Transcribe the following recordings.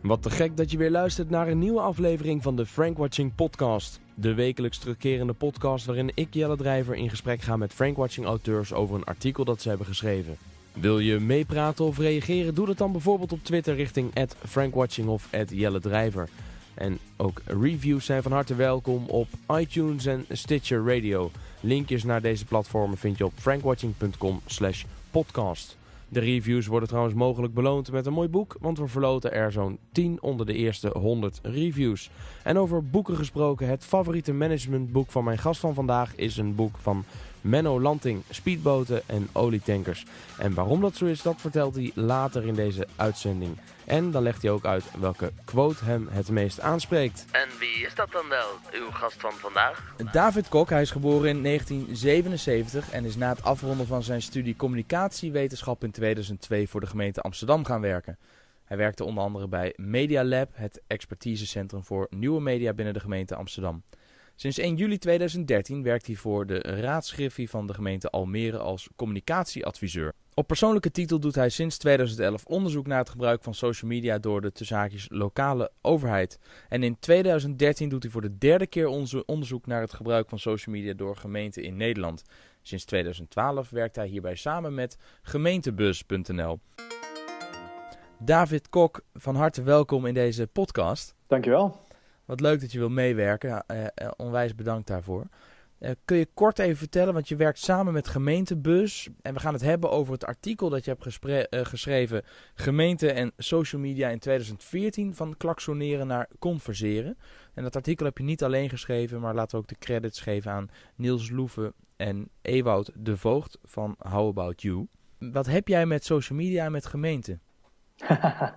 Wat te gek dat je weer luistert naar een nieuwe aflevering van de Frank Watching Podcast. De wekelijks terugkerende podcast waarin ik, Jelle Drijver, in gesprek ga met Frank Watching auteurs over een artikel dat ze hebben geschreven. Wil je meepraten of reageren? Doe dat dan bijvoorbeeld op Twitter richting @frankwatching of Jelle Drijver. En ook reviews zijn van harte welkom op iTunes en Stitcher Radio. Linkjes naar deze platformen vind je op frankwatching.com slash podcast. De reviews worden trouwens mogelijk beloond met een mooi boek, want we verloten er zo'n 10 onder de eerste 100 reviews. En over boeken gesproken, het favoriete managementboek van mijn gast van vandaag is een boek van Menno Lanting, speedboten en olietankers. En waarom dat zo is, dat vertelt hij later in deze uitzending. En dan legt hij ook uit welke quote hem het meest aanspreekt. En wie is dat dan wel, uw gast van vandaag? David Kok, hij is geboren in 1977 en is na het afronden van zijn studie communicatiewetenschap in 2002 voor de gemeente Amsterdam gaan werken. Hij werkte onder andere bij Media Lab, het expertisecentrum voor nieuwe media binnen de gemeente Amsterdam. Sinds 1 juli 2013 werkt hij voor de raadsgriffie van de gemeente Almere als communicatieadviseur. Op persoonlijke titel doet hij sinds 2011 onderzoek naar het gebruik van social media door de tussenhaakjes lokale overheid. En in 2013 doet hij voor de derde keer onderzoek naar het gebruik van social media door gemeenten in Nederland. Sinds 2012 werkt hij hierbij samen met gemeentebus.nl. David Kok, van harte welkom in deze podcast. Dankjewel. Wat leuk dat je wil meewerken. Uh, uh, onwijs bedankt daarvoor. Uh, kun je kort even vertellen, want je werkt samen met Gemeentebus. En we gaan het hebben over het artikel dat je hebt geschreven: Gemeente en social media in 2014. Van klaksoneren naar converseren. En dat artikel heb je niet alleen geschreven, maar laten we ook de credits geven aan Niels Loeven en Ewout de Voogd van How About You. Wat heb jij met social media en met gemeente? Uh,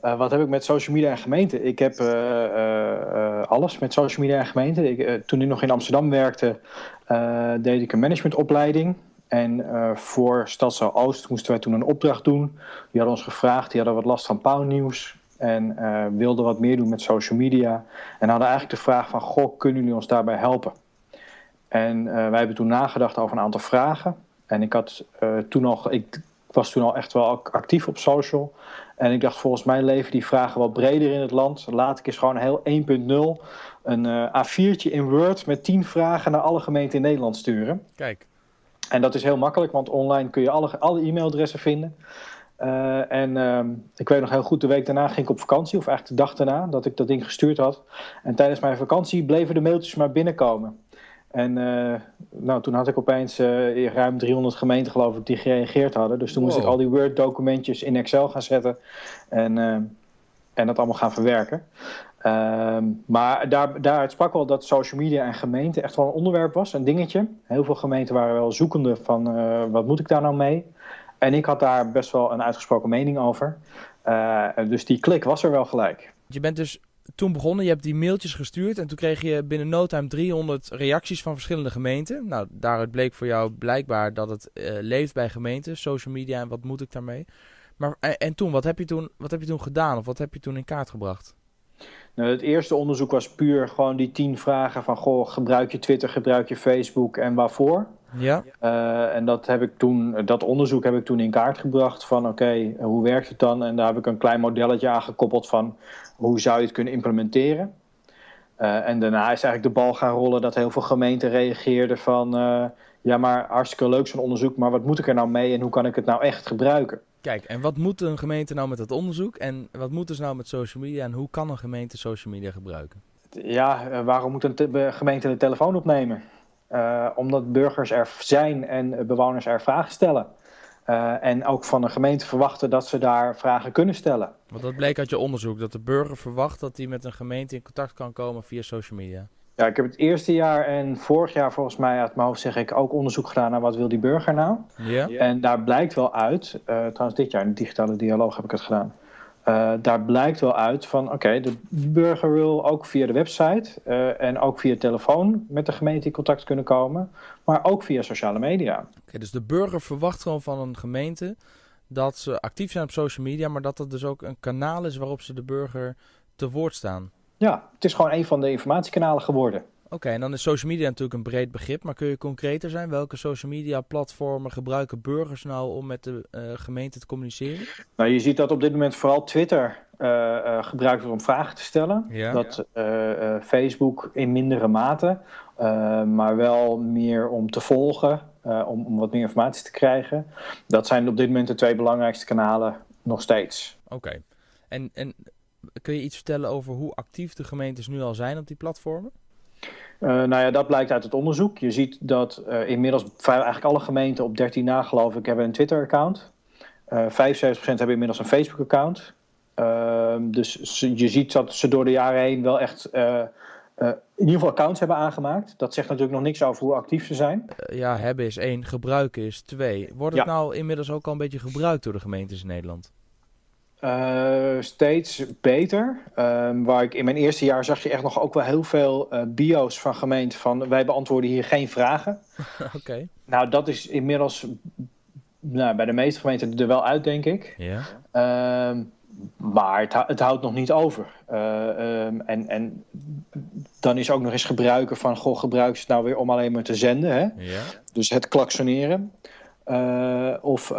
wat heb ik met social media en gemeente? Ik heb uh, uh, alles met social media en gemeente. Ik, toen ik nog in Amsterdam werkte, deed ik een managementopleiding. En voor Stadsel Oost moesten wij toen een opdracht doen. Die hadden ons gevraagd, die hadden wat last van pauwnieuws. En wilden wat meer doen met social media. En hadden eigenlijk de vraag van, goh, kunnen jullie ons daarbij helpen? En wij hebben toen nagedacht over een aantal vragen. En ik had toen nog, ik was toen al echt wel actief op social. En ik dacht, volgens mij leven die vragen wat breder in het land. Laat ik eens gewoon heel 1.0 een uh, A4'tje in Word met 10 vragen naar alle gemeenten in Nederland sturen. Kijk. En dat is heel makkelijk, want online kun je alle, alle e-mailadressen vinden. Uh, en uh, ik weet nog heel goed, de week daarna ging ik op vakantie, of eigenlijk de dag daarna, dat ik dat ding gestuurd had. En tijdens mijn vakantie bleven de mailtjes maar binnenkomen. En uh, nou, toen had ik opeens uh, ruim 300 gemeenten geloof ik die gereageerd hadden. Dus toen wow. moest ik al die Word documentjes in Excel gaan zetten en, uh, en dat allemaal gaan verwerken. Ehm, maar daar, daaruit sprak wel dat social media en gemeente echt wel een onderwerp was, een dingetje. Heel veel gemeenten waren wel zoekende van wat moet ik daar nou mee. En ik had daar best wel een uitgesproken mening over. dus die klik was er wel gelijk. Je bent dus toen begonnen, je hebt die mailtjes gestuurd en toen kreeg je binnen no time 300 reacties van verschillende gemeenten. Nou, daaruit bleek voor jou blijkbaar dat het uh, leeft bij gemeenten, social media en wat moet ik daarmee. Maar en, en, toen, wat heb, je toen, wat heb je toen gedaan of wat heb je toen in kaart gebracht? Nou, het eerste onderzoek was puur gewoon die tien vragen van, goh, gebruik je Twitter, gebruik je Facebook en waarvoor? Ja. Uh, en dat, heb ik toen, dat onderzoek heb ik toen in kaart gebracht van oké, okay, hoe werkt het dan? En daar heb ik een klein modelletje aan gekoppeld van hoe zou je het kunnen implementeren? Uh, en daarna is eigenlijk de bal gaan rollen dat heel veel gemeenten reageerden van uh, ja, maar hartstikke leuk zo'n onderzoek, maar wat moet ik er nou mee en hoe kan ik het nou echt gebruiken? Kijk, en wat moet een gemeente nou met dat onderzoek en wat moeten ze nou met social media en hoe kan een gemeente social media gebruiken? Ja, waarom moet een gemeente de telefoon opnemen? Uh, omdat burgers er zijn en bewoners er vragen stellen. Uh, en ook van de gemeente verwachten dat ze daar vragen kunnen stellen. Want dat bleek uit je onderzoek, dat de burger verwacht dat hij met een gemeente in contact kan komen via social media. Ja, ik heb het eerste jaar en vorig jaar volgens mij uit mijn hoofd zeg ik ook onderzoek gedaan naar wat wil die burger nou. Ja. En daar blijkt wel uit, uh, trouwens dit jaar in de digitale dialoog heb ik het gedaan. Uh, daar blijkt wel uit van, oké, okay, de burger wil ook via de website uh, en ook via telefoon met de gemeente in contact kunnen komen, maar ook via sociale media. Oké, okay, dus de burger verwacht gewoon van een gemeente dat ze actief zijn op social media, maar dat dat dus ook een kanaal is waarop ze de burger te woord staan. Ja, het is gewoon een van de informatiekanalen geworden. Oké, en dan is social media natuurlijk een breed begrip, maar kun je concreter zijn? Welke social media platformen gebruiken burgers nou om met de uh, gemeente te communiceren? Nou, je ziet dat op dit moment vooral Twitter uh, uh, gebruikt wordt om vragen te stellen. Ja. Dat Facebook in mindere mate, maar wel meer om te volgen, om, om wat meer informatie te krijgen. Dat zijn op dit moment de twee belangrijkste kanalen nog steeds. Oké, en, en kun je iets vertellen over hoe actief de gemeentes nu al zijn op die platformen? Uh, nou ja, dat blijkt uit het onderzoek. Je ziet dat uh, inmiddels eigenlijk alle gemeenten op 13 na geloof ik hebben een Twitter-account. Uh, 75% hebben inmiddels een Facebook-account. Ehm, dus je ziet dat ze door de jaren heen wel echt uh, in ieder geval accounts hebben aangemaakt. Dat zegt natuurlijk nog niks over hoe actief ze zijn. ja, hebben is één, gebruiken is twee. Wordt het Ja. nou inmiddels ook al een beetje gebruikt door de gemeentes in Nederland? Uh, steeds beter. Um, waar ik in mijn eerste jaar zag je echt nog ook wel heel veel uh, bio's van gemeenten van wij beantwoorden hier geen vragen. Oké. Nou, dat is inmiddels nou, bij de meeste gemeenten er wel uit, denk ik. Ja. Uh, maar het, het, houdt nog niet over. Uh, um, en, en dan is ook nog eens gebruiken van, goh, gebruik ze het nou weer om alleen maar te zenden. Hè? Ja. Dus het klaksoneren. Of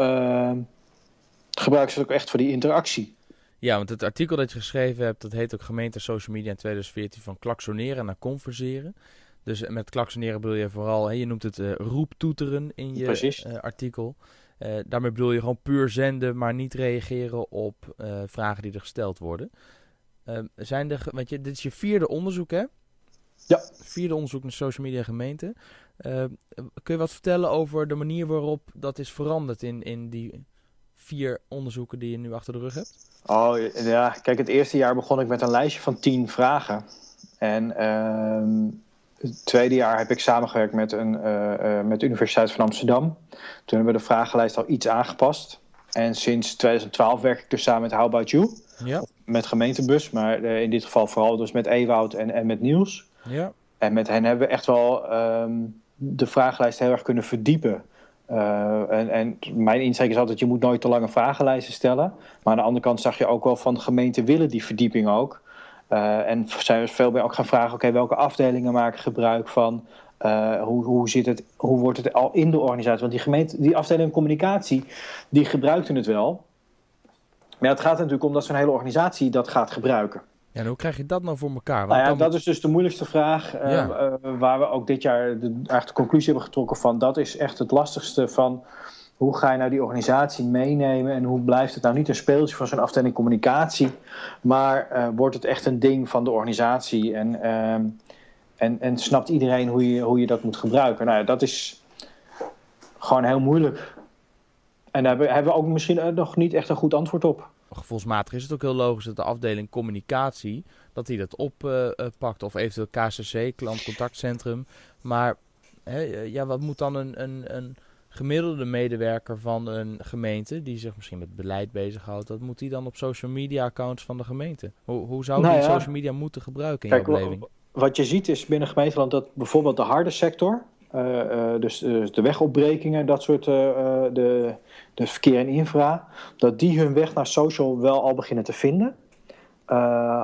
gebruiken ze het ook echt voor die interactie. Ja, want het artikel dat je geschreven hebt, dat heet ook gemeente social media in 2014 van klaksoneren naar converseren. Dus met klaksoneren bedoel je vooral, hè, je noemt het uh, roeptoeteren in je uh, artikel. Uh, daarmee bedoel je gewoon puur zenden, maar niet reageren op vragen die er gesteld worden. Ehm, zijn er, want je, dit is je vierde onderzoek, hè? Ja. Vierde onderzoek naar social media gemeente. Ehm, kun je wat vertellen over de manier waarop dat is veranderd in, in die vier onderzoeken die je nu achter de rug hebt? Oh ja, kijk, het eerste jaar begon ik met een lijstje van tien vragen. En uh, het tweede jaar heb ik samengewerkt met, een, uh, uh, met de Universiteit van Amsterdam. Toen hebben we de vragenlijst al iets aangepast. En sinds 2012 werk ik dus samen met How About You. Ja. Met gemeentebus, maar uh, in dit geval vooral dus met Ewoud en, en met Niels. Ja. En met hen hebben we echt wel um, de vragenlijst heel erg kunnen verdiepen. Uh, en, en, mijn insteek is altijd, je moet nooit te lange vragenlijsten stellen. Maar aan de andere kant zag je ook wel van gemeenten willen die verdieping ook. Uh, en zijn we veel meer ook gaan vragen, oké, welke afdelingen maken gebruik van? Uh, hoe, hoe, zit het, hoe wordt het al in de organisatie? Want die, gemeente, die afdeling communicatie, die gebruikten het wel. Maar het gaat natuurlijk om dat zo'n hele organisatie dat gaat gebruiken. Ja, en hoe krijg je dat nou voor elkaar? Want nou ja, dan... dat is dus de moeilijkste vraag. Uh, Ja. uh, waar we ook dit jaar de, eigenlijk de conclusie hebben getrokken van... dat is echt het lastigste van... hoe ga je nou die organisatie meenemen... en hoe blijft het nou niet een speeltje van zo'n afdeling communicatie... maar uh, wordt het echt een ding van de organisatie... en, ehm, en, en snapt iedereen hoe je, hoe je dat moet gebruiken. Nou ja, dat is gewoon heel moeilijk. En daar hebben we ook misschien nog niet echt een goed antwoord op gevoelsmatig is het ook heel logisch dat de afdeling communicatie dat die dat oppakt. Uh, of eventueel KCC, klantcontactcentrum. Maar hè, ja, wat moet dan een, een, een gemiddelde medewerker van een gemeente, die zich misschien met beleid bezighoudt, dat moet die dan op social media accounts van de gemeente? Hoe, hoe zou nou die ja, social media moeten gebruiken in kijk, jouw beleving? Wat je ziet is binnen gemeenteland dat bijvoorbeeld de harde sector, dus, dus, de wegopbrekingen, dat soort, de, de verkeer en infra, dat die hun weg naar social wel al beginnen te vinden.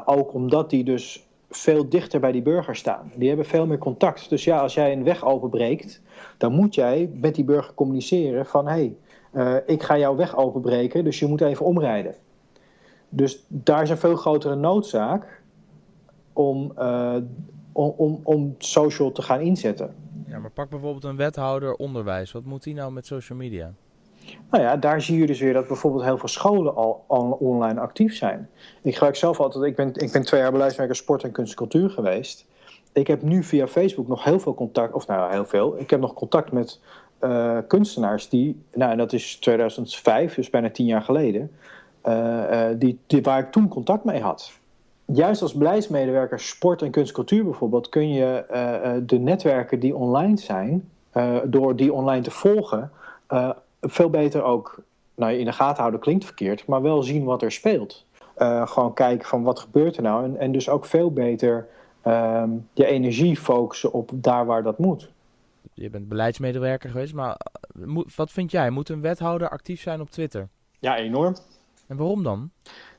Ook omdat die dus veel dichter bij die burger staan. Die hebben veel meer contact. Dus ja, als jij een weg openbreekt, dan moet jij met die burger communiceren van hé, hey, ik ga jouw weg openbreken, dus je moet even omrijden. Dus daar is een veel grotere noodzaak om, om, om, om social te gaan inzetten. Ja, maar pak bijvoorbeeld een wethouder onderwijs. Wat moet die nou met social media? Nou ja, daar zie je dus weer dat bijvoorbeeld heel veel scholen al, al online actief zijn. Ik gebruik zelf altijd, ik ben, ik ben twee jaar beleidswerker sport en kunst en cultuur geweest. Ik heb nu via Facebook nog heel veel contact, of nou heel veel, ik heb nog contact met uh, kunstenaars die, nou en dat is 2005, dus bijna tien jaar geleden, uh, uh, die, die, waar ik toen contact mee had. Juist als beleidsmedewerker sport en kunst en cultuur bijvoorbeeld kun je de netwerken die online zijn, door die online te volgen, veel beter ook nou, in de gaten houden klinkt verkeerd, maar wel zien wat er speelt. Uh, gewoon kijken van wat gebeurt er nou en, en dus ook veel beter um, je energie focussen op daar waar dat moet. Je bent beleidsmedewerker geweest, maar wat vind jij? Moet een wethouder actief zijn op Twitter? Ja, enorm. En waarom dan?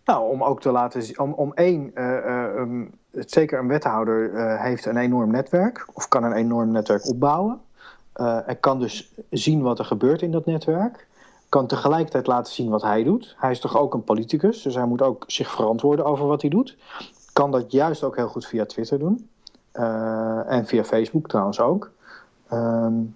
Nou, om ook te laten zien, om, om één, uh, um, zeker een wethouder uh, heeft een enorm netwerk of kan een enorm netwerk opbouwen. en kan dus zien wat er gebeurt in dat netwerk. Kan tegelijkertijd laten zien wat hij doet. Hij is toch ook een politicus, dus hij moet ook zich verantwoorden over wat hij doet. Kan dat juist ook heel goed via Twitter doen. en via Facebook trouwens ook. Um,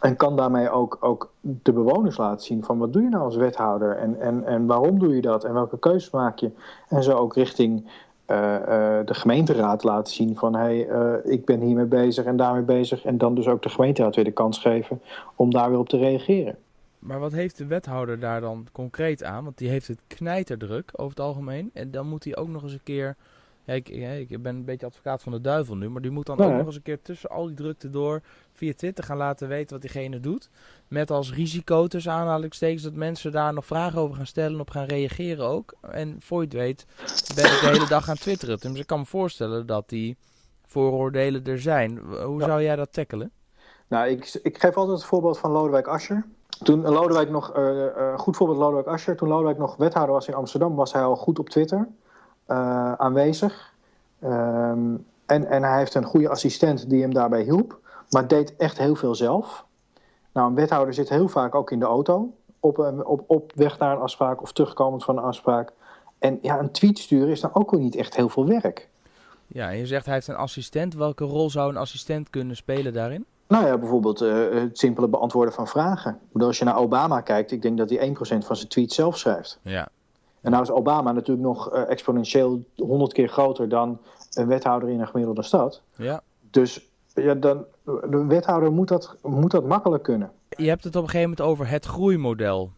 en kan daarmee ook, ook de bewoners laten zien van wat doe je nou als wethouder en, en, en waarom doe je dat en welke keuzes maak je. En zo ook richting uh, uh, de gemeenteraad laten zien van hé, hey, uh, ik ben hiermee bezig en daarmee bezig. En dan dus ook de gemeenteraad weer de kans geven om daar weer op te reageren. Maar wat heeft de wethouder daar dan concreet aan? Want die heeft het knijterdruk over het algemeen. En dan moet hij ook nog eens een keer ja, ik, ik, ben een beetje advocaat van de duivel nu, maar die moet dan ook nog eens een keer tussen al die drukte door via Twitter gaan laten weten wat diegene doet. Met als risico tussen aanhalingstekens dat mensen daar nog vragen over gaan stellen, op gaan reageren ook. En voor je het weet ben ik de hele dag aan twitteren. Dus ik kan me voorstellen dat die vooroordelen er zijn. Hoe zou jij dat tackelen? Nou, ik, ik geef altijd het voorbeeld van Lodewijk Asscher. Toen Lodewijk nog, uh, uh, goed voorbeeld Lodewijk Asscher, toen Lodewijk nog wethouder was in Amsterdam, was hij al goed op Twitter. Uh, aanwezig. Um, en, en hij heeft een goede assistent die hem daarbij hielp, maar deed echt heel veel zelf. Nou, een wethouder zit heel vaak ook in de auto, op, op, op weg naar een afspraak of terugkomend van een afspraak. En ja, een tweet sturen is dan ook niet echt heel veel werk. Ja, en je zegt hij heeft een assistent. Welke rol zou een assistent kunnen spelen daarin? Nou ja, bijvoorbeeld uh, het simpele beantwoorden van vragen. Als je naar Obama kijkt, ik denk dat hij 1% van zijn tweets zelf schrijft. Ja, en nou is Obama natuurlijk nog uh, exponentieel honderd keer groter dan een wethouder in een gemiddelde stad. Ja. Dus ja, dan, de wethouder moet dat, moet dat makkelijk kunnen. Je hebt het op een gegeven moment over het groeimodel.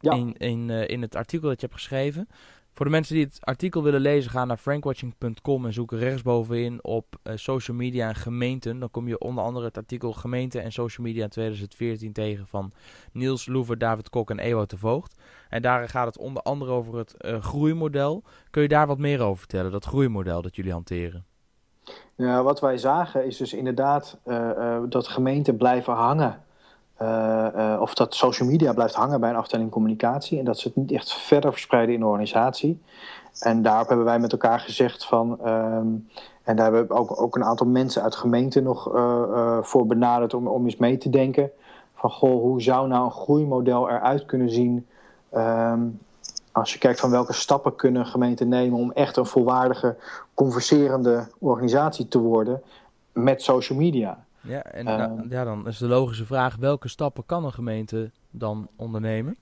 Ja. In, in, uh, in het artikel dat je hebt geschreven. Voor de mensen die het artikel willen lezen, ga naar frankwatching.com en zoek rechtsbovenin op uh, social media en gemeenten. Dan kom je onder andere het artikel gemeente en social media in 2014 tegen van Niels Loever, David Kok en Ewout de Voogd. En daar gaat het onder andere over het uh, groeimodel. Kun je daar wat meer over vertellen, dat groeimodel dat jullie hanteren? Ja, wat wij zagen is dus inderdaad uh, dat gemeenten blijven hangen of dat social media blijft hangen bij een afdeling communicatie en dat ze het niet echt verder verspreiden in de organisatie. En daarop hebben wij met elkaar gezegd van, um, en daar hebben we ook, ook een aantal mensen uit gemeenten nog uh, voor benaderd om, om eens mee te denken. Van goh, hoe zou nou een groeimodel eruit kunnen zien? Um, als je kijkt van welke stappen kunnen gemeenten nemen om echt een volwaardige, converserende organisatie te worden met social media. Ja, en uh, nou, ja, dan is de logische vraag: welke stappen kan een gemeente dan ondernemen?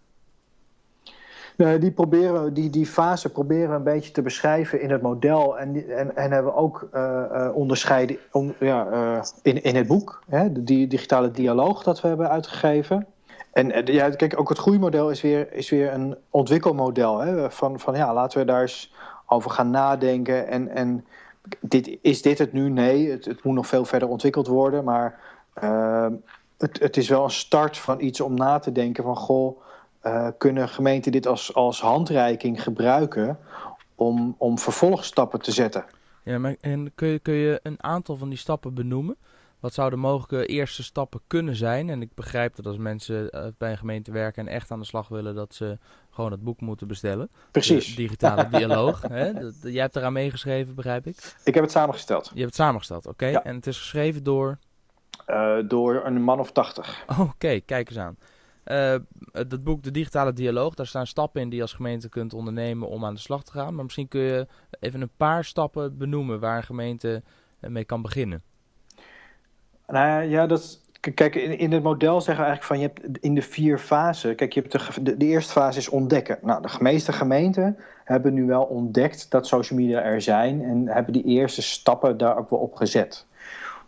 Nou, die, proberen, die, die fase proberen we een beetje te beschrijven in het model. En, en, en hebben we ook uh, uh, onderscheiden on, ja, uh, in, in het boek, hè, de digitale dialoog dat we hebben uitgegeven. En ja, kijk, ook het groeimodel is weer, is weer een ontwikkelmodel. Hè, van, van ja, laten we daar eens over gaan nadenken. En, en dit, is dit het nu? Nee, het, het moet nog veel verder ontwikkeld worden. Maar uh, het, het, is wel een start van iets om na te denken van... goh, uh, kunnen gemeenten dit als, als handreiking gebruiken... Om, om vervolgstappen te zetten? Ja, maar en kun je, kun je een aantal van die stappen benoemen? Wat zouden mogelijke eerste stappen kunnen zijn? En ik begrijp dat als mensen uh, bij een gemeente werken en echt aan de slag willen, dat ze gewoon het boek moeten bestellen. Precies. De digitale dialoog. Hè? Dat, jij hebt eraan meegeschreven, begrijp ik? Ik heb het samengesteld. Je hebt het samengesteld, oké. Okay. Ja. En het is geschreven door? Uh, door een man of tachtig. Oké, okay. kijk eens aan. Uh, het boek De Digitale Dialoog, daar staan stappen in die je als gemeente kunt ondernemen om aan de slag te gaan. Maar misschien kun je even een paar stappen benoemen waar een gemeente mee kan beginnen. Nou ja, dat, kijk, in, in het model zeggen we eigenlijk van je hebt in de vier fasen. Kijk, je hebt de, de, eerste fase is ontdekken. Nou, de meeste gemeenten hebben nu wel ontdekt dat social media er zijn en hebben die eerste stappen daar ook wel op gezet.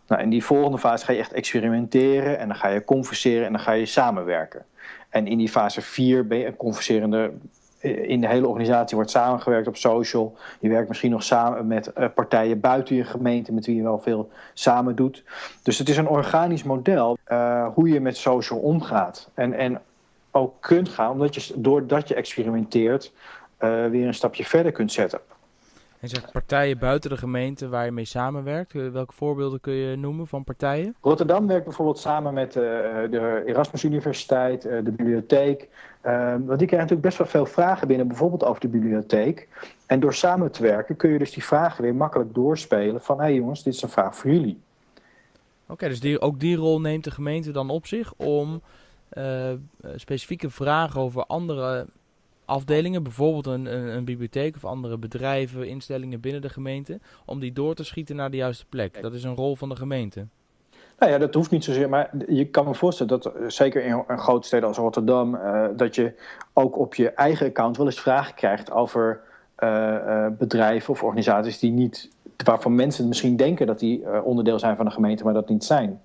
Nou, in die volgende fase ga je echt experimenteren en dan ga je converseren en dan ga je samenwerken. En in die fase 4 ben je een converserende in de hele organisatie wordt samengewerkt op social. Je werkt misschien nog samen met uh, partijen buiten je gemeente met wie je wel veel samen doet. Dus het is een organisch model uh, hoe je met social omgaat. En, en ook kunt gaan, omdat je doordat je experimenteert uh, weer een stapje verder kunt zetten. En zegt partijen buiten de gemeente waar je mee samenwerkt. Eh, welke voorbeelden kun je noemen van partijen? Rotterdam werkt bijvoorbeeld samen met uh, de Erasmus Universiteit, uh, de bibliotheek. want die krijgen natuurlijk best wel veel vragen binnen, bijvoorbeeld over de bibliotheek. En door samen te werken kun je dus die vragen weer makkelijk doorspelen van... hé hey jongens, dit is een vraag voor jullie. Oké, dus die, ook die rol neemt de gemeente dan op zich om specifieke vragen over andere afdelingen, bijvoorbeeld een, een, een, bibliotheek of andere bedrijven, instellingen binnen de gemeente, om die door te schieten naar de juiste plek. Dat is een rol van de gemeente. Nou ja, dat hoeft niet zozeer, maar je kan me voorstellen dat eh, zeker in een grote steden als Rotterdam, uh, dat je ook op je eigen account wel eens vragen krijgt over uh, bedrijven of organisaties die niet, waarvan mensen misschien denken dat die onderdeel zijn van de gemeente, maar dat niet zijn.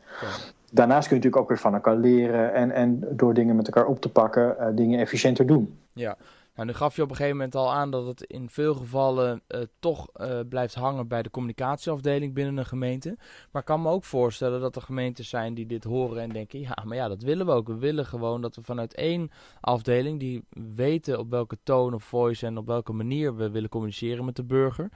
Daarnaast kun je natuurlijk ook weer van elkaar leren en, en door dingen met elkaar op te pakken, dingen efficiënter doen. Ja, nou, nu gaf je op een gegeven moment al aan dat het in veel gevallen uh, toch uh, blijft hangen bij de communicatieafdeling binnen een gemeente. Maar ik kan me ook voorstellen dat er gemeentes zijn die dit horen en denken: ja, maar ja, dat willen we ook. We willen gewoon dat we vanuit één afdeling die weten op welke toon of voice en op welke manier we willen communiceren met de burger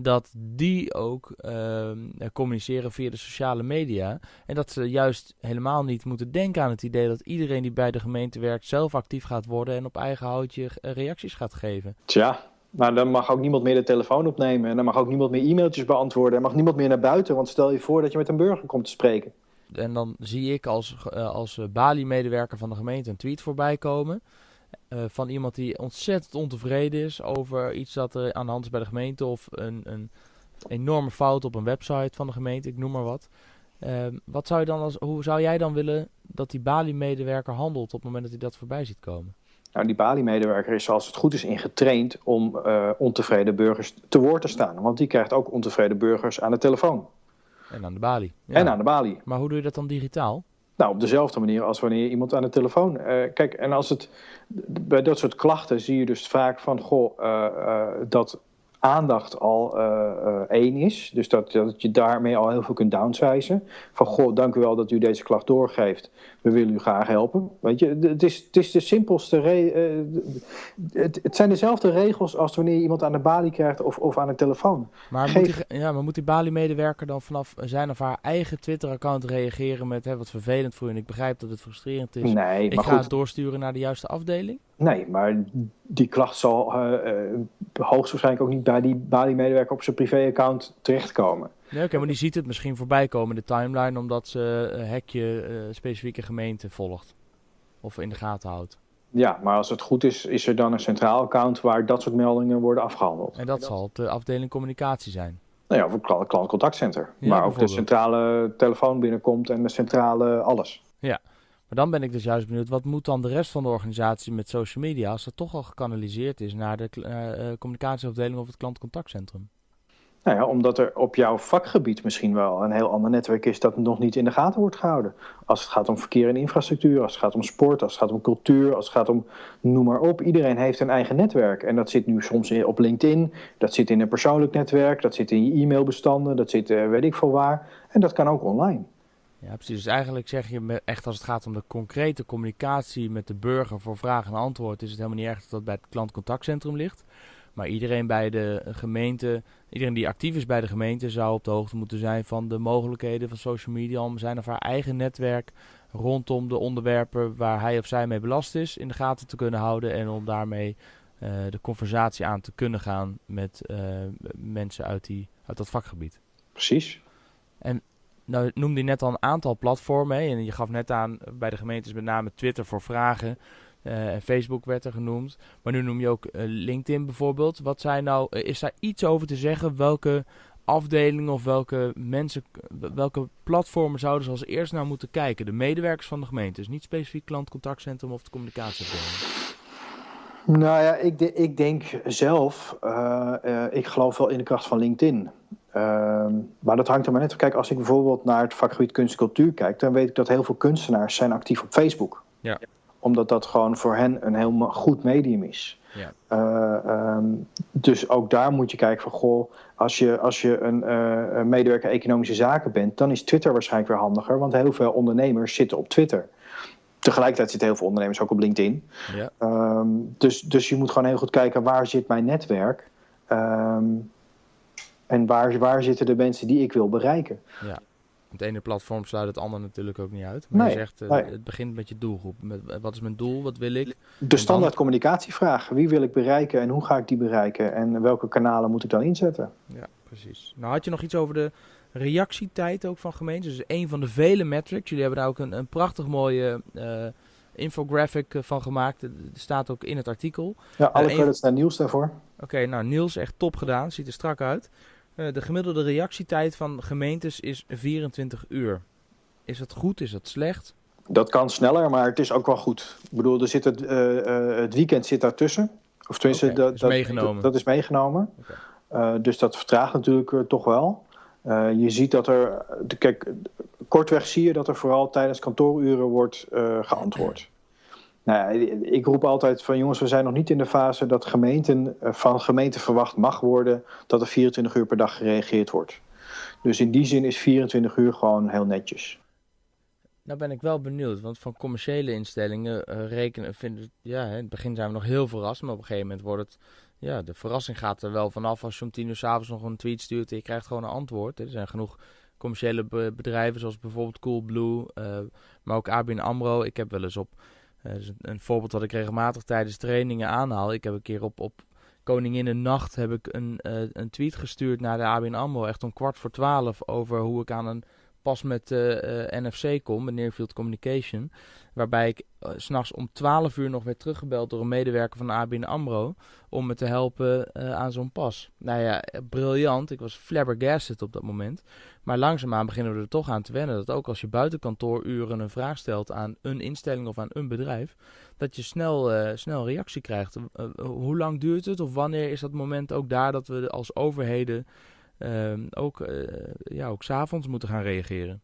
dat die ook uh, communiceren via de sociale media. En dat ze juist helemaal niet moeten denken aan het idee dat iedereen die bij de gemeente werkt zelf actief gaat worden en op eigen houtje eh, reacties gaat geven. Tja, maar dan mag ook niemand meer de telefoon opnemen. En dan mag ook niemand meer e-mailtjes beantwoorden. En mag niemand meer naar buiten. Want stel je voor dat je met een burger komt te spreken. En dan zie ik als, uh, als Bali-medewerker van de gemeente een tweet voorbij komen. Uh, van iemand die ontzettend ontevreden is over iets dat er aan de hand is bij de gemeente of een, een enorme fout op een website van de gemeente, ik noem maar wat. Uh, wat zou je dan als, hoe zou jij dan willen dat die Bali-medewerker handelt op het moment dat hij dat voorbij ziet komen? Nou, die Bali-medewerker is zoals het goed is ingetraind om uh, ontevreden burgers te woord te staan. Want die krijgt ook ontevreden burgers aan de telefoon. En aan de Bali. Ja. En aan de Bali. Maar hoe doe je dat dan digitaal? Nou, op dezelfde manier als wanneer iemand aan de telefoon. Uh, kijk, en als het. Bij dat soort klachten zie je dus vaak van. Goh, uh, uh, dat aandacht al uh, één is. Dus dat, dat je daarmee al heel veel kunt downsizen. Van goh, dank u wel dat u deze klacht doorgeeft. We willen u graag helpen. Weet je, het is, het is de simpelste. Uh, het, het, zijn dezelfde regels als wanneer je iemand aan de balie krijgt of, of aan de telefoon. Maar, Geef... moet, die, ja, maar moet die balie-medewerker dan vanaf zijn of haar eigen Twitter-account reageren met hè, wat vervelend voor u? En ik begrijp dat het frustrerend is. Nee, ik maar ga goed. het doorsturen naar de juiste afdeling? Nee, maar die klacht zal uh, hoogstwaarschijnlijk ook niet bij die Bali-medewerker op zijn privé-account terechtkomen. Nee, oké, okay, maar die ziet het misschien voorbij komen in de timeline omdat ze een hekje uh, specifieke gemeente volgt. Of in de gaten houdt. Ja, maar als het goed is, is er dan een centraal account waar dat soort meldingen worden afgehandeld. En dat zal de afdeling communicatie zijn. Nou ja, of een klantcontactcenter. Ja, waar ook de centrale telefoon binnenkomt en de centrale alles. Maar dan ben ik dus juist benieuwd, wat moet dan de rest van de organisatie met social media als dat toch al gekanaliseerd is naar de uh, communicatieafdeling of het klantcontactcentrum? Nou ja, omdat er op jouw vakgebied misschien wel een heel ander netwerk is dat nog niet in de gaten wordt gehouden. Als het gaat om verkeer en infrastructuur, als het gaat om sport, als het gaat om cultuur, als het gaat om noem maar op. Iedereen heeft een eigen netwerk. En dat zit nu soms op LinkedIn, dat zit in een persoonlijk netwerk, dat zit in je e-mailbestanden, dat zit uh, weet ik veel waar. En dat kan ook online. Ja, precies. Dus eigenlijk zeg je echt als het gaat om de concrete communicatie met de burger voor vraag en antwoord, is het helemaal niet erg dat dat bij het klantcontactcentrum ligt. Maar iedereen bij de gemeente, iedereen die actief is bij de gemeente, zou op de hoogte moeten zijn van de mogelijkheden van social media om zijn of haar eigen netwerk rondom de onderwerpen waar hij of zij mee belast is in de gaten te kunnen houden en om daarmee uh, de conversatie aan te kunnen gaan met uh, mensen uit, die, uit dat vakgebied. Precies. En nou noemde je net al een aantal platformen. Hè? En je gaf net aan bij de gemeentes met name Twitter voor vragen. Uh, en Facebook werd er genoemd. Maar nu noem je ook uh, LinkedIn bijvoorbeeld. Wat zijn nou, is daar iets over te zeggen? Welke afdelingen of welke mensen, welke platformen zouden ze als eerst naar moeten kijken? De medewerkers van de gemeente. Dus niet specifiek klantcontactcentrum of de communicatieafdeling. Nou ja, ik, ik denk zelf, ik geloof wel in de kracht van LinkedIn. Uh, maar dat hangt er maar net Kijk, als ik bijvoorbeeld naar het vakgebied kunst en cultuur kijk, dan weet ik dat heel veel kunstenaars zijn actief op Facebook. Ja. Omdat dat gewoon voor hen een heel goed medium is. Ja. Uh, um, dus ook daar moet je kijken van, goh, als je, als je een uh, medewerker economische zaken bent, dan is Twitter waarschijnlijk weer handiger, want heel veel ondernemers zitten op Twitter. Tegelijkertijd zitten heel veel ondernemers ook op LinkedIn. Ja. Um, dus, dus je moet gewoon heel goed kijken waar zit mijn netwerk. Um, En waar, waar zitten de mensen die ik wil bereiken? Ja. Het ene platform sluit het andere natuurlijk ook niet uit. Maar Nee, je zegt, eh, nee. het begint met je doelgroep. Met, wat is mijn doel? Wat wil ik? De standaard communicatievraag. Wie wil ik bereiken en hoe ga ik die bereiken? En welke kanalen moet ik dan inzetten? Ja, precies. Nou had je nog iets over de reactietijd ook van gemeentes. Dus een van de vele metrics. Jullie hebben daar ook een, een prachtig mooie eh, infographic eh, van gemaakt. Er staat ook in het artikel. Ja, alle een- credits naar Niels daarvoor. Oké, nou Niels, echt top gedaan. Ziet er strak uit. Eh, de gemiddelde reactietijd van gemeentes is 24 uur. Is dat goed? Is dat slecht? Dat kan sneller, maar het is ook wel goed. Ik bedoel, er zit het, eh, eh, het weekend zit daartussen. Of tenminste, dat, is dat, meegenomen. Dat, is meegenomen. Dus dat vertraagt natuurlijk toch wel. Je ziet dat er, kijk, kortweg zie je dat er vooral tijdens kantooruren wordt geantwoord. Nou ik roep altijd van jongens, we zijn nog niet in de fase dat gemeenten, eh, van gemeenten verwacht mag worden dat er 24 uur per dag gereageerd wordt. Dus in die zin is 24 uur gewoon heel netjes. Nou ben ik wel benieuwd, want van commerciële instellingen eh, rekenen, vinden, ja, in het begin zijn we nog heel verrast, maar op een gegeven moment wordt het, ja, de verrassing gaat er wel vanaf als je om tien uur s'avonds nog een tweet stuurt en je krijgt gewoon een antwoord. Er zijn genoeg commerciële be- bedrijven zoals bijvoorbeeld Coolblue, eh maar ook ABN AMRO. Ik heb wel eens op, dus een, een voorbeeld dat ik regelmatig tijdens trainingen aanhaal. Ik heb een keer op, op Koninginnennacht heb ik een, eh, een tweet gestuurd naar de ABN AMRO, echt om kwart voor twaalf, over hoe ik aan een pas met eh, eh, NFC kom, met Nearfield Communication. Waarbij ik s s'nachts om 12 uur nog werd teruggebeld door een medewerker van ABN AMRO. Om me te helpen aan zo'n pas. Nou ja, briljant. Ik was flabbergasted op dat moment. Maar langzaamaan beginnen we er toch aan te wennen. Dat ook als je buiten kantooruren een vraag stelt aan een instelling of aan een bedrijf. Dat je snel, snel reactie krijgt. Hoe lang duurt het? Of wanneer is dat moment ook daar dat we als overheden ook, eh ja, ook s'avonds moeten gaan reageren?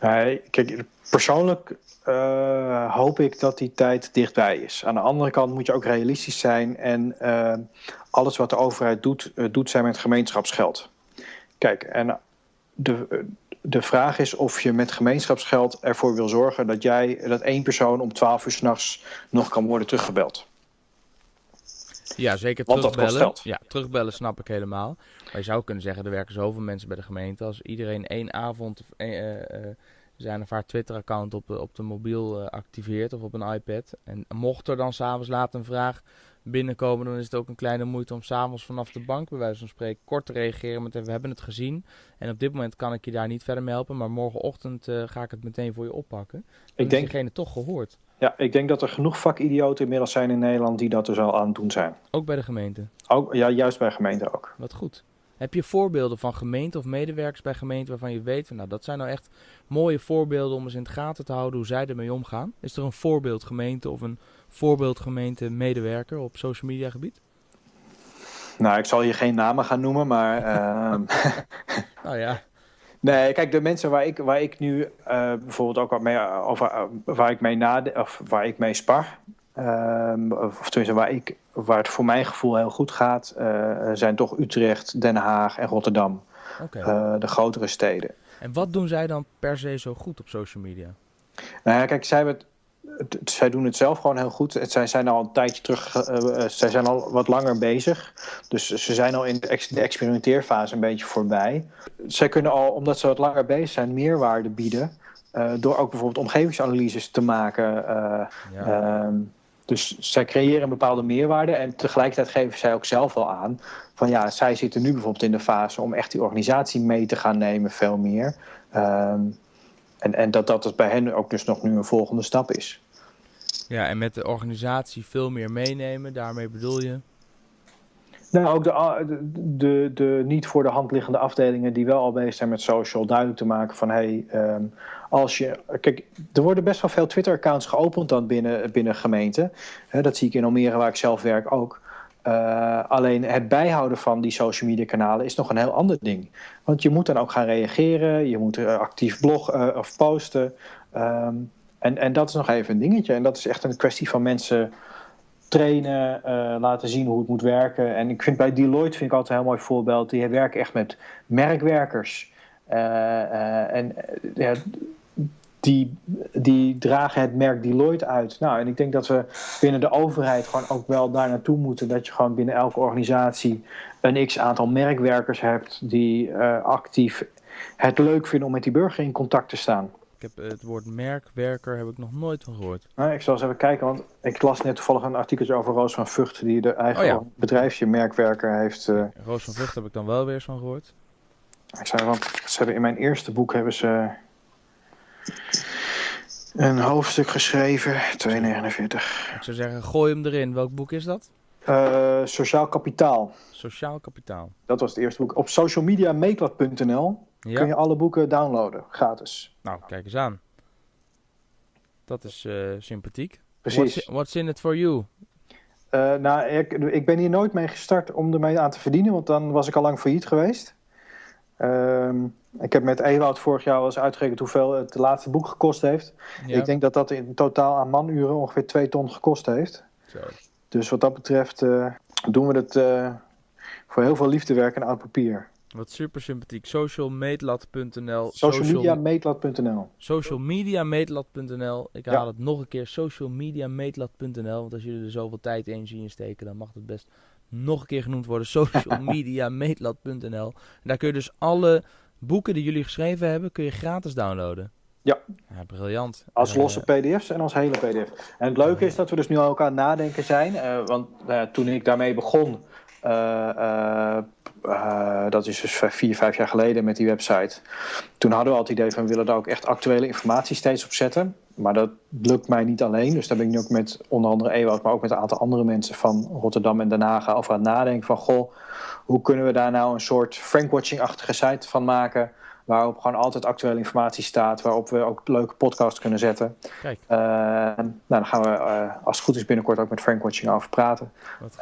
Nee, kijk, persoonlijk eh, hoop ik dat die tijd dichtbij is. Aan de andere kant moet je ook realistisch zijn en eh, alles wat de overheid doet, doet zij met gemeenschapsgeld. Kijk, en de, de vraag is of je met gemeenschapsgeld ervoor wil zorgen dat jij dat één persoon om 12 uur s'nachts nog kan worden teruggebeld. Ja, zeker Want dat kost terugbellen. Ja, terugbellen snap ik helemaal. Maar je zou kunnen zeggen, er werken zoveel mensen bij de gemeente. Als iedereen één avond eh, eh, eh, zijn of haar Twitter-account op, de- op de mobiel activeert of op een iPad. En mocht er dan s'avonds laat een vraag binnenkomen, dan is het ook een kleine moeite om s'avonds vanaf de bank, bij wijze van spreken, kort te reageren met we hebben het gezien. En op dit moment kan ik je daar niet verder mee helpen, maar morgenochtend ga ik het meteen voor je oppakken. Dan Ik is denk, diegene toch gehoord. Ja, ik denk dat er genoeg vakidioten inmiddels zijn in Nederland die dat dus al aan het doen zijn. Ook bij de gemeente. Ook, ja, juist bij gemeenten ook. Wat goed. Heb je voorbeelden van gemeenten of medewerkers bij gemeenten waarvan je weet, van, nou dat zijn nou echt mooie voorbeelden om eens in het gaten te houden hoe zij ermee omgaan? Is er een voorbeeld gemeente of een voorbeeld gemeente medewerker op social media gebied? Nou, ik zal hier geen namen gaan noemen, maar Nou ja, Nee, kijk, de mensen waar ik, waar ik nu eh, bijvoorbeeld ook wat mee, eh, over, eh, waar ik mee nade, of waar ik mee spar, ehm, of tenminste waar, ik, waar het voor mijn gevoel heel goed gaat, zijn toch Utrecht, Den Haag en Rotterdam, oké. Eh, de grotere steden. En wat doen zij dan per se zo goed op social media? Nou ja, kijk, zij, hebben het- zij doen het zelf gewoon heel goed. Het- Zij zijn al een tijdje terug, eh, eh, zij zijn al wat langer bezig. Dus ze zijn al in de, ex- de experimenteerfase een beetje voorbij. Zij kunnen al, omdat ze wat langer bezig zijn, meerwaarde bieden. eh, door ook bijvoorbeeld omgevingsanalyses te maken. eh, Ja. Ehm, dus zij creëren een bepaalde meerwaarde en tegelijkertijd geven zij ook zelf wel aan van ja, zij zitten nu bijvoorbeeld in de fase om echt die organisatie mee te gaan nemen, veel meer. En, en dat dat dus bij hen ook dus nog nu een volgende stap is. ja, en met de organisatie veel meer meenemen, daarmee bedoel je? Nou, ook de, de, de, de niet voor de hand liggende afdelingen die wel al bezig zijn met social, duidelijk te maken van hey, ehm, als je. Kijk, er worden best wel veel Twitter-accounts geopend dan binnen, binnen gemeenten. Hè, dat zie ik in Almere, waar ik zelf werk ook. Uh, alleen het bijhouden van die social media kanalen is nog een heel ander ding. Want je moet dan ook gaan reageren, je moet uh, actief bloggen uh, of posten. Um, en, en dat is nog even een dingetje. En dat is echt een kwestie van mensen trainen, laten zien hoe het moet werken. En ik vind bij Deloitte vind ik altijd een heel mooi voorbeeld. Die werken echt met merkwerkers. En die, die dragen het merk Deloitte uit. Nou, en ik denk dat we binnen de overheid gewoon ook wel daar naartoe moeten. Dat je gewoon binnen elke organisatie een x aantal merkwerkers hebt die uh, actief het leuk vinden om met die burger in contact te staan. Ik heb het woord merkwerker heb ik nog nooit van gehoord. Nou, ik zal eens even kijken, want ik las net toevallig een artikeltje over Roos van Vught, die de eigen oh, bedrijfje merkwerker heeft. Uh... Roos van Vught heb ik dan wel weer eens van gehoord. Ik zei, want ze hebben in mijn eerste boek hebben ze een hoofdstuk geschreven, 2,49. Ik zou zeggen, gooi hem erin. Welk boek is dat? Uh, Sociaal Kapitaal. Sociaal Kapitaal. Dat was het eerste boek. Op socialmediameetlat.nl ja. kun je alle boeken downloaden, gratis. Nou, kijk eens aan. Dat is uh, sympathiek. Precies. What's, what's, in it for you? Uh, nou, ik, ik ben hier nooit mee gestart om ermee aan te verdienen, want dan was ik al lang failliet geweest. Ehm, ik heb met Ewout vorig jaar al eens uitgerekend hoeveel het laatste boek gekost heeft. Ik denk dat dat in totaal aan manuren ongeveer 2 ton gekost heeft. Zo. Dus wat dat betreft uh, doen we het uh, voor heel veel liefdewerk en oud papier. Wat super sympathiek. Socialmeetlat.nl Socialmediameetlat.nl Socialmediameetlat.nl Ik haal ja. het nog een keer. Socialmediameetlat.nl Want als jullie er zoveel tijd en energie in steken, dan mag het best nog een keer genoemd worden. Socialmediameetlat.nl Daar kun je dus alle boeken die jullie geschreven hebben, kun je gratis downloaden. Ja. ja briljant. Als losse pdf's en als hele pdf. En het leuke is dat we dus nu aan het nadenken zijn. Uh, want uh, toen ik daarmee begon, uh, dat is dus vier, vijf jaar geleden met die website. Toen hadden we al het idee van we willen daar ook echt actuele informatie steeds op zetten. Maar dat lukt mij niet alleen. Dus daar ben ik nu ook met onder andere Ewout, maar ook met een aantal andere mensen van Rotterdam en Den Haag over aan het nadenken van goh, hoe kunnen we daar nou een soort Frankwatching-achtige site van maken waarop gewoon altijd actuele informatie staat, waarop we ook leuke podcasts kunnen zetten. Kijk. Uh, nou, dan gaan we, uh, als het goed is, binnenkort ook met Frankwatching over praten.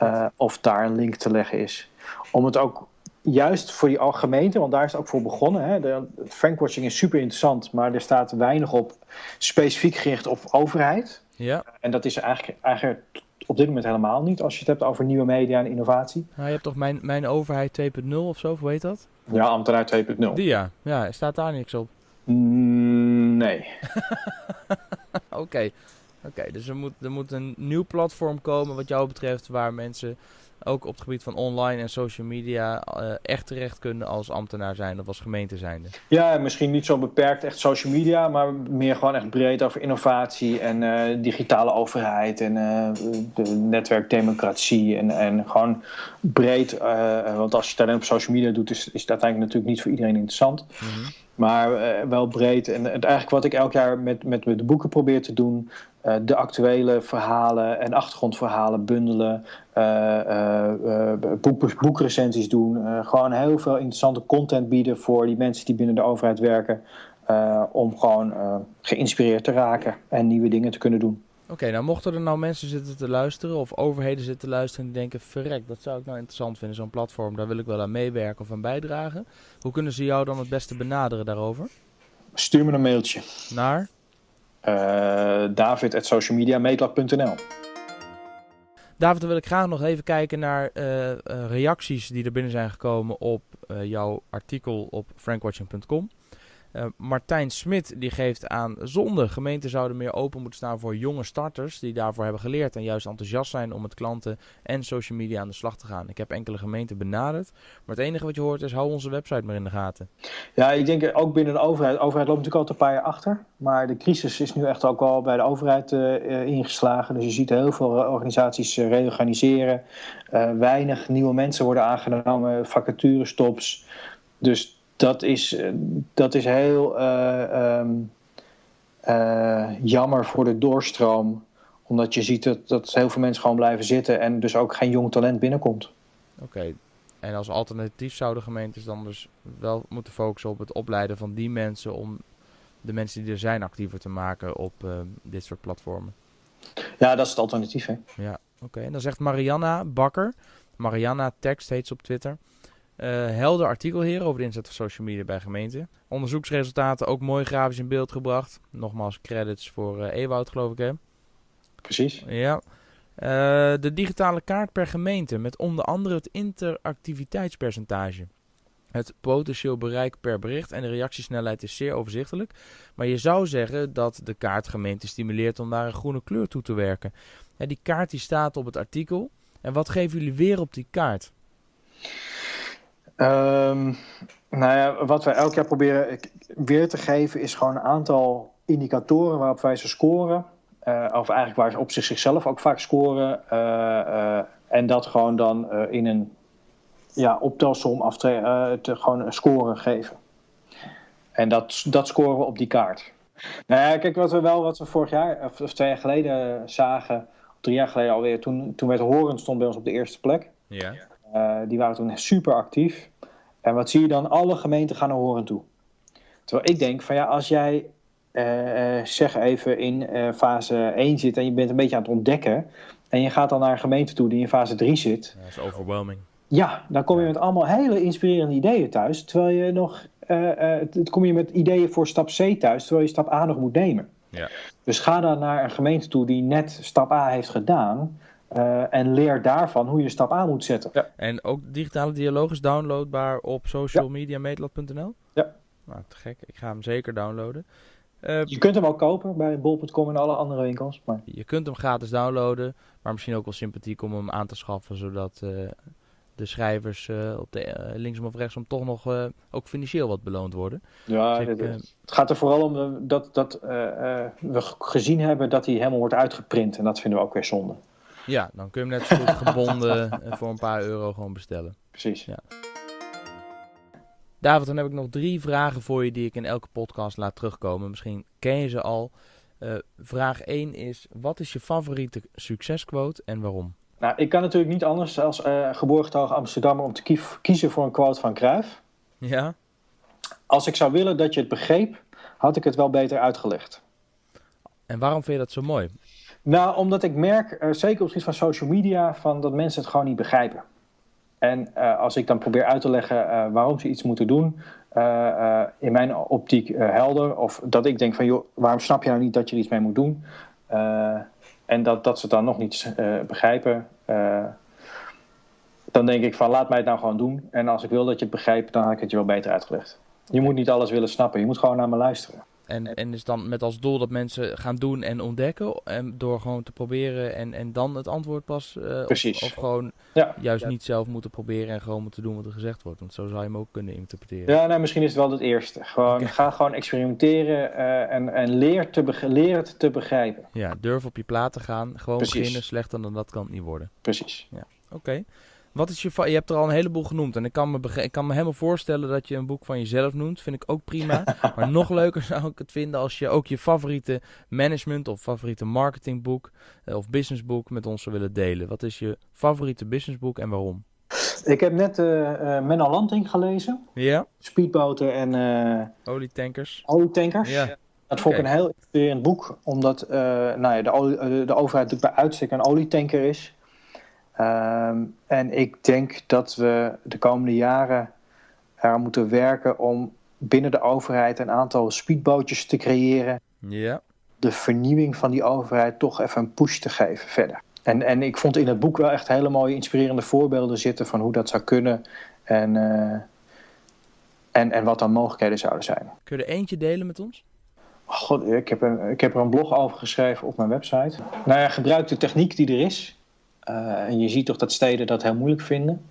Uh, of daar een link te leggen is. Om het ook juist voor die gemeente, want daar is het ook voor begonnen. Hè. De, Frankwatching is super interessant, maar er staat weinig op specifiek gericht op overheid. Ja. En dat is eigenlijk, eigenlijk op dit moment helemaal niet als je het hebt over nieuwe media en innovatie. Nou, je hebt toch mijn, mijn overheid 2.0 of zo, hoe heet dat? Ja, ambtenaar 2.0. Die ja. Ja, staat daar niks op? Mm, nee. Oké. Oké, dus er moet, er moet een nieuw platform komen wat jou betreft waar mensen ook op het gebied van online en social media uh, echt terecht kunnen als ambtenaar zijn of als gemeente zijnde? Ja, misschien niet zo beperkt echt social media, maar meer gewoon echt breed over innovatie en uh, digitale overheid en uh, de netwerkdemocratie en, en gewoon breed. want als je het alleen op social media doet, is, is het uiteindelijk natuurlijk niet voor iedereen interessant. Mm -hmm. Maar wel breed. En, en eigenlijk wat ik elk jaar met, met, met de boeken probeer te doen, uh, de actuele verhalen en achtergrondverhalen bundelen, uh, uh, boek, boekrecensies doen. gewoon heel veel interessante content bieden voor die mensen die binnen de overheid werken. om gewoon geïnspireerd te raken en nieuwe dingen te kunnen doen. Oké, nou mochten er nou mensen zitten te luisteren of overheden zitten te luisteren en die denken, verrek, dat zou ik nou interessant vinden, zo'n platform, daar wil ik wel aan meewerken of aan bijdragen. Hoe kunnen ze jou dan het beste benaderen daarover? Stuur me een mailtje. Naar? Uh, David.socialmediameetlat.nl David, dan wil ik graag nog even kijken naar uh, uh, reacties die er binnen zijn gekomen op jouw artikel op frankwatching.com. Uh, Martijn Smit die geeft aan zonde. Gemeenten zouden meer open moeten staan voor jonge starters die daarvoor hebben geleerd en juist enthousiast zijn om met klanten en social media aan de slag te gaan. Ik heb enkele gemeenten benaderd, maar het enige wat je hoort is hou onze website maar in de gaten. Ja, ik denk ook binnen de overheid. De overheid loopt natuurlijk altijd een paar jaar achter, maar de crisis is nu echt ook wel bij de overheid uh, ingeslagen. Dus je ziet heel veel organisaties reorganiseren, weinig nieuwe mensen worden aangenomen, vacaturestops. Dus dat is, eh, dat is heel uh, um, uh, jammer voor de doorstroom. Omdat je ziet dat, dat heel veel mensen gewoon blijven zitten en dus ook geen jong talent binnenkomt. Oké, en als alternatief zouden gemeentes dan dus wel moeten focussen op het opleiden van die mensen om de mensen die er zijn actiever te maken op uh, dit soort platformen. Ja, dat is het alternatief. Hè? Ja, oké. En dan zegt Marianna Bakker, Marianna Tekst heet ze op Twitter. Uh, helder artikel hier over de inzet van social media bij gemeenten. Onderzoeksresultaten ook mooi grafisch in beeld gebracht. Nogmaals credits voor uh, Ewoud, geloof ik hè? Precies. Ja. Uh, de digitale kaart per gemeente met onder andere het interactiviteitspercentage. Het potentieel bereik per bericht en de reactiesnelheid is zeer overzichtelijk. Maar je zou zeggen dat de kaart gemeente stimuleert om naar een groene kleur toe te werken. Ja, die kaart die staat op het artikel. En wat geven jullie weer op die kaart? Ehm, nou ja, wat wij elk jaar proberen weer te geven is gewoon een aantal indicatoren waarop wij ze scoren. Uh, of eigenlijk waar ze op zich zichzelf ook vaak scoren. Uh, uh, en dat gewoon dan in een ja, optelsom af te, te gewoon een score geven. En dat, dat scoren we op die kaart. Nou ja, kijk, wat we wel, wat we vorig jaar, of, of twee jaar geleden zagen, drie jaar geleden alweer, toen, toen werd Horen stond bij ons op de eerste plek. Ja. Die waren toen super actief. En wat zie je dan? Alle gemeenten gaan naar Horen toe. Terwijl ik denk van ja, als jij uh, zeg even in uh, fase 1 zit en je bent een beetje aan het ontdekken. En je gaat dan naar een gemeente toe die in fase 3 zit. Dat is overwhelming. Ja, dan kom je met allemaal hele inspirerende ideeën thuis. Terwijl je nog, uh, kom je met ideeën voor stap C thuis, terwijl je stap A nog moet nemen. Ja. Dus ga dan naar een gemeente toe die net stap A heeft gedaan. En leer daarvan hoe je stap A moet zetten. Ja. En ook digitale dialoog is downloadbaar op socialmediameetlat.nl? Ja. Nou, te gek. Ik ga hem zeker downloaden. Uh, je kunt hem ook kopen bij bol.com en alle andere winkels. Maar... Je kunt hem gratis downloaden, maar misschien ook wel sympathiek om hem aan te schaffen, zodat uh, de schrijvers uh, op de linksom of rechtsom toch nog ook financieel wat beloond worden. Ja, dus ik, het gaat er vooral om dat, dat we gezien hebben dat hij helemaal wordt uitgeprint en dat vinden we ook weer zonde. Ja, dan kun je hem net zo goed gebonden voor een paar euro gewoon bestellen. Precies. Ja. David, dan heb ik nog drie vragen voor je die ik in elke podcast laat terugkomen. Misschien ken je ze al. Uh, vraag 1 is, wat is je favoriete succesquote en waarom? Nou, ik kan natuurlijk niet anders als uh, geboorgetogen Amsterdammer om te kief, kiezen voor een quote van Cruijff. Ja? Als ik zou willen dat je het begreep, had ik het wel beter uitgelegd. En waarom vind je dat zo mooi? Nou, omdat ik merk, uh, zeker op het gebied van social media, van dat mensen het gewoon niet begrijpen. En uh, als ik dan probeer uit te leggen uh, waarom ze iets moeten doen, in mijn optiek helder. Of dat ik denk van, joh, waarom snap je nou niet dat je er iets mee moet doen? en dat, dat ze het dan nog niet begrijpen. dan denk ik van, laat mij het nou gewoon doen. En als ik wil dat je het begrijpt, dan had ik het je wel beter uitgelegd. Je moet niet alles willen snappen, je moet gewoon naar me luisteren. En, en is dan met als doel dat mensen gaan doen en ontdekken. En door gewoon te proberen en, en dan het antwoord pas. Uh, Precies. Of, of gewoon ja. juist ja. niet zelf moeten proberen en gewoon moeten doen wat er gezegd wordt. Want zo zou je hem ook kunnen interpreteren. Ja, nou, misschien is het wel het eerste. Gewoon, okay. Ga gewoon experimenteren uh, en, en leer, te leer het te begrijpen. Ja, durf op je plaat te gaan. Gewoon Precies. beginnen. Slechter dan dat kan het niet worden. Precies. Ja, oké. Okay. Wat is je, je hebt er al een heleboel genoemd. En ik kan, me ik kan me helemaal voorstellen dat je een boek van jezelf noemt. Vind ik ook prima. maar nog leuker zou ik het vinden als je ook je favoriete management of favoriete marketingboek uh, of businessboek met ons zou willen delen. Wat is je favoriete businessboek en waarom? Ik heb net uh, uh, Menno Lanting gelezen. Ja. Speedboten en... uh, olietankers. Olietankers. Ja. Dat vond ik okay. een heel inspirerend boek. Omdat nou ja, de, de overheid natuurlijk bij uitstek een olietanker is. Um, en ik denk dat we de komende jaren er moeten werken om binnen de overheid een aantal speedbootjes te creëren. Ja. De vernieuwing van die overheid toch even een push te geven verder. En, en ik vond in het boek wel echt hele mooie inspirerende voorbeelden zitten van hoe dat zou kunnen en, uh, en, en wat dan mogelijkheden zouden zijn. Kun je er eentje delen met ons? God, ik heb, een, ik heb er een blog over geschreven op mijn website. Nou ja, gebruik de techniek die er is. Uh, en je ziet toch dat steden dat heel moeilijk vinden.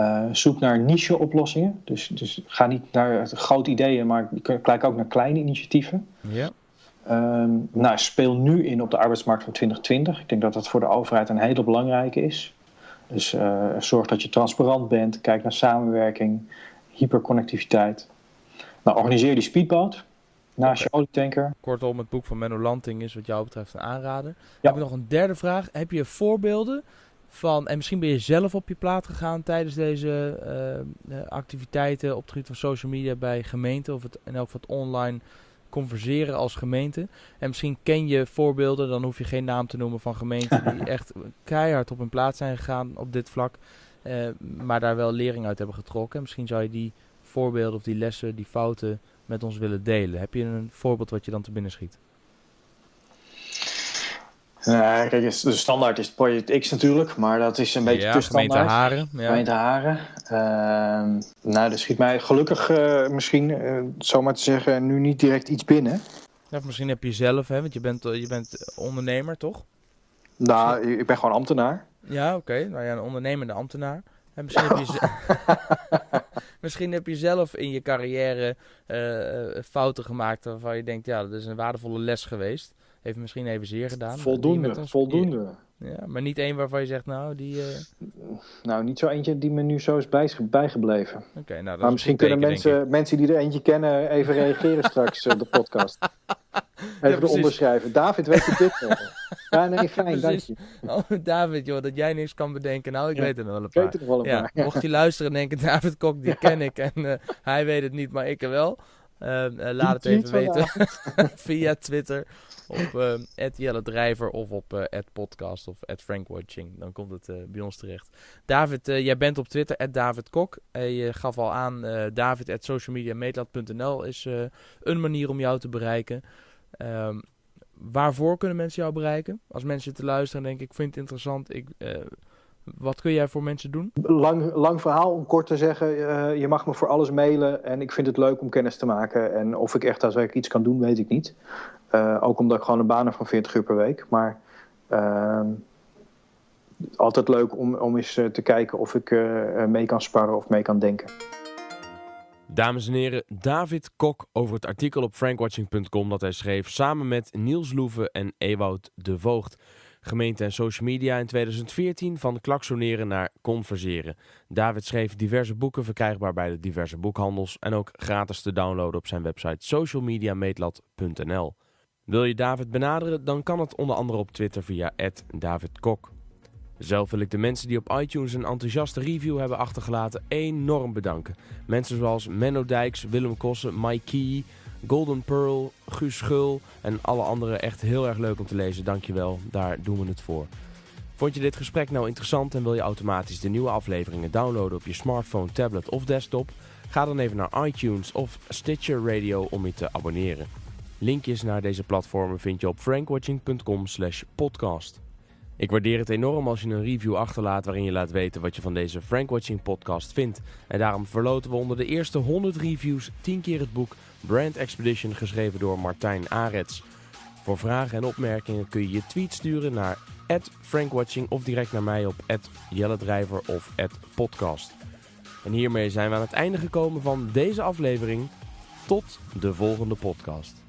Uh, zoek naar niche-oplossingen. Dus, dus ga niet naar grote ideeën, maar kijk ook naar kleine initiatieven. Ja. Um, nou, speel nu in op de arbeidsmarkt van 2020. Ik denk dat dat voor de overheid een hele belangrijke is. Dus uh, zorg dat je transparant bent. Kijk naar samenwerking, hyperconnectiviteit. Nou, organiseer die speedboot naast okay. je olietanker. Kortom, het boek van Menno Lanting is wat jou betreft een aanrader. Ja. Heb ik nog een derde vraag. Heb je voorbeelden van, en misschien ben je zelf op je plaat gegaan tijdens deze uh, activiteiten op het gebied van social media bij gemeenten of het, en ook wat online converseren als gemeente. En misschien ken je voorbeelden, dan hoef je geen naam te noemen van gemeenten die echt keihard op hun plaats zijn gegaan op dit vlak, uh, maar daar wel lering uit hebben getrokken. Misschien zou je die voorbeelden of die lessen, die fouten met ons willen delen. Heb je een voorbeeld wat je dan te binnen schiet? Nou, kijk, de standaard is het Project X natuurlijk, maar dat is een beetje ja, te gemeente standaard. Haren. Ja. Gemeente Haren. Ehm, nou, er schiet mij gelukkig eh, misschien, eh zomaar te zeggen, nu niet direct iets binnen. Ja, of misschien heb je zelf, hè, want je bent, je bent ondernemer, toch? Nou, ik ben gewoon ambtenaar. Ja, oké. Nou ja, een ondernemende ambtenaar. En misschien, heb je misschien heb je zelf in je carrière eh, eh, fouten gemaakt waarvan je denkt, ja, dat is een waardevolle les geweest. Heeft misschien even zeer gedaan. Voldoende, voldoende. Ja, maar niet één waarvan je zegt, nou, die... eh, Nou, niet zo eentje die me nu zo is bij- bijgebleven. Oké, nou, dat is Maar misschien kunnen mensen, mensen die er eentje kennen even reageren straks op de podcast. Even precies. eronder schrijven. David, weet je dit nog? Ja, nee, fijn, dank je. Oh, David, joh, dat jij niks kan bedenken. Nou, ik Ja, weet er wel een Ik paar. weet het wel een Ja, paar. Ja. mocht je luisteren en denken, David Kok, die ken ik en eh, hij weet het niet, maar ik er wel. Eh, eh, laat het even weten via Twitter op uh, Jelle Drijver of op eh podcast of @frankwatching. Dan komt het eh, bij ons terecht. David, jij bent op Twitter David Kok. Je gaf al aan, David socialmediameetlat.nl is een manier om jou te bereiken. Ehm, waarvoor kunnen mensen jou bereiken? Als mensen te luisteren en denken, ik vind het interessant. Ik, wat kun jij voor mensen doen? Lang, lang verhaal om kort te zeggen. eh, je mag me voor alles mailen en ik vind het leuk om kennis te maken. En of ik echt daadwerkelijk iets kan doen, weet ik niet. Eh, ook omdat ik gewoon een baan heb van 40 uur per week. Maar ehm, altijd leuk om, om eens eh, te kijken of ik eh, mee kan sparren of mee kan denken. Dames en heren, David Kok over het artikel op frankwatching.com dat hij schreef samen met Niels Loeven en Ewout de Voogd. Gemeente en social media in 2014 van klaksoneren naar converseren. David schreef diverse boeken verkrijgbaar bij de diverse boekhandels en ook gratis te downloaden op zijn website socialmediameetlat.nl. Wil je David benaderen, dan kan het onder andere op Twitter via @davidkok. Zelf wil ik de mensen die op iTunes een enthousiaste review hebben achtergelaten enorm bedanken. Mensen zoals Menno Dijks, Willem Kossen, Mike Key, Golden Pearl, Guus Schul en alle anderen echt heel erg leuk om te lezen. Dankjewel, daar doen we het voor. Vond je dit gesprek nou interessant en wil je automatisch de nieuwe afleveringen downloaden op je smartphone, tablet of desktop? Ga dan even naar iTunes of Stitcher Radio om je te abonneren. Linkjes naar deze platformen vind je op frankwatching.com slash podcast. Ik waardeer het enorm als je een review achterlaat waarin je laat weten wat je van deze Frankwatching podcast vindt. En daarom verloten we onder de eerste 100 reviews 10 keer het boek Brand Expedition geschreven door Martijn Arets. Voor vragen en opmerkingen kun je je tweet sturen naar @frankwatching of direct naar mij op @jelledrijver of @podcast. En hiermee zijn we aan het einde gekomen van deze aflevering. Tot de volgende podcast.